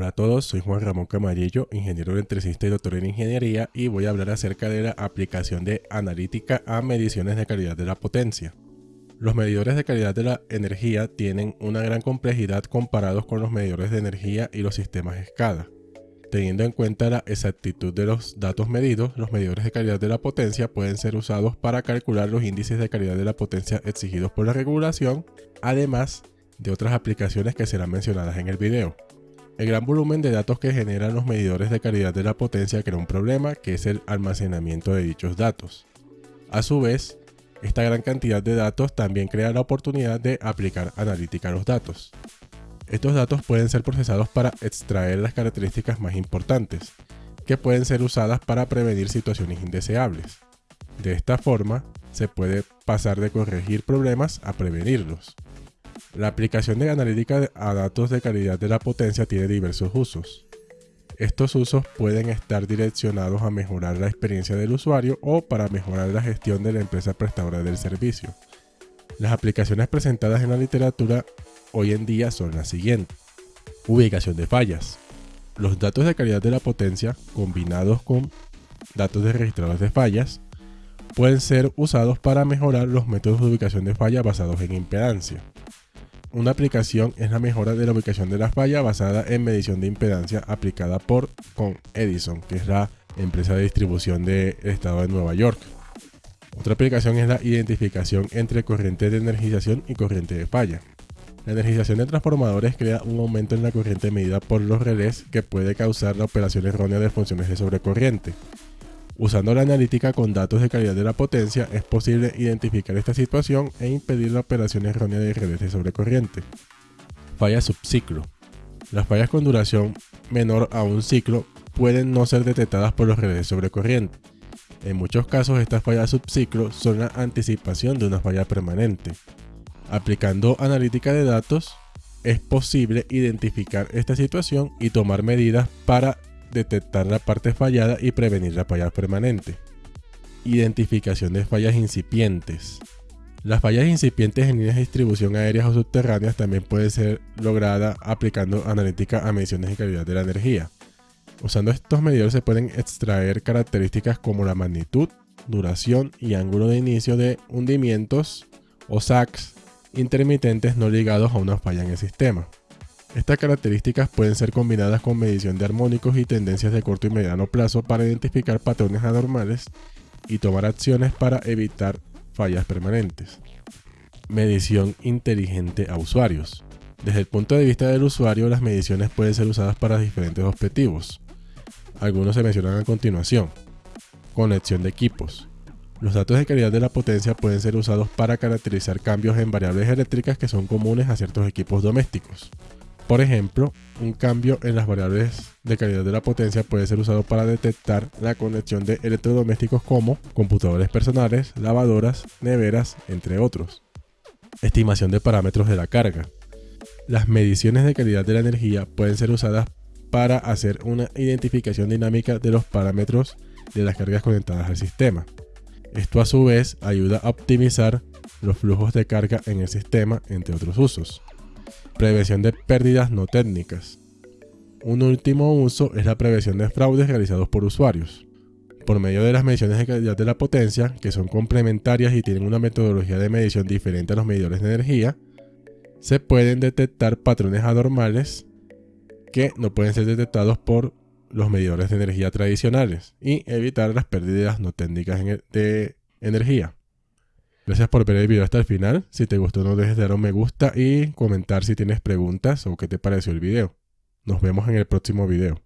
a todos, soy Juan Ramón Camarillo, ingeniero electricista y doctor en ingeniería y voy a hablar acerca de la aplicación de analítica a mediciones de calidad de la potencia. Los medidores de calidad de la energía tienen una gran complejidad comparados con los medidores de energía y los sistemas SCADA. Teniendo en cuenta la exactitud de los datos medidos, los medidores de calidad de la potencia pueden ser usados para calcular los índices de calidad de la potencia exigidos por la regulación, además de otras aplicaciones que serán mencionadas en el video. El gran volumen de datos que generan los medidores de calidad de la potencia crea un problema que es el almacenamiento de dichos datos. A su vez, esta gran cantidad de datos también crea la oportunidad de aplicar analítica a los datos. Estos datos pueden ser procesados para extraer las características más importantes, que pueden ser usadas para prevenir situaciones indeseables. De esta forma, se puede pasar de corregir problemas a prevenirlos. La aplicación de analítica a datos de calidad de la potencia tiene diversos usos. Estos usos pueden estar direccionados a mejorar la experiencia del usuario o para mejorar la gestión de la empresa prestadora del servicio. Las aplicaciones presentadas en la literatura hoy en día son las siguientes. Ubicación de fallas. Los datos de calidad de la potencia combinados con datos de registradores de fallas pueden ser usados para mejorar los métodos de ubicación de falla basados en impedancia. Una aplicación es la mejora de la ubicación de la falla basada en medición de impedancia aplicada por con Edison, que es la empresa de distribución del estado de Nueva York. Otra aplicación es la identificación entre corriente de energización y corriente de falla. La energización de transformadores crea un aumento en la corriente medida por los relés que puede causar la operación errónea de funciones de sobrecorriente. Usando la analítica con datos de calidad de la potencia, es posible identificar esta situación e impedir la operación errónea de redes de sobrecorriente. Falla subciclo. Las fallas con duración menor a un ciclo pueden no ser detectadas por los de sobrecorriente. En muchos casos estas fallas subciclo son la anticipación de una falla permanente. Aplicando analítica de datos, es posible identificar esta situación y tomar medidas para detectar la parte fallada y prevenir la falla permanente. Identificación de fallas incipientes. Las fallas incipientes en líneas de distribución aéreas o subterráneas también puede ser lograda aplicando analítica a mediciones de calidad de la energía. Usando estos medidores se pueden extraer características como la magnitud, duración y ángulo de inicio de hundimientos o SACs intermitentes no ligados a una falla en el sistema. Estas características pueden ser combinadas con medición de armónicos y tendencias de corto y mediano plazo para identificar patrones anormales y tomar acciones para evitar fallas permanentes. Medición inteligente a usuarios. Desde el punto de vista del usuario, las mediciones pueden ser usadas para diferentes objetivos. Algunos se mencionan a continuación. Conexión de equipos. Los datos de calidad de la potencia pueden ser usados para caracterizar cambios en variables eléctricas que son comunes a ciertos equipos domésticos. Por ejemplo, un cambio en las variables de calidad de la potencia puede ser usado para detectar la conexión de electrodomésticos como computadores personales, lavadoras, neveras, entre otros. Estimación de parámetros de la carga. Las mediciones de calidad de la energía pueden ser usadas para hacer una identificación dinámica de los parámetros de las cargas conectadas al sistema. Esto a su vez ayuda a optimizar los flujos de carga en el sistema, entre otros usos. Prevención de pérdidas no técnicas. Un último uso es la prevención de fraudes realizados por usuarios. Por medio de las mediciones de calidad de la potencia, que son complementarias y tienen una metodología de medición diferente a los medidores de energía, se pueden detectar patrones anormales que no pueden ser detectados por los medidores de energía tradicionales y evitar las pérdidas no técnicas de energía. Gracias por ver el video hasta el final. Si te gustó no dejes de dar un me gusta y comentar si tienes preguntas o qué te pareció el video. Nos vemos en el próximo video.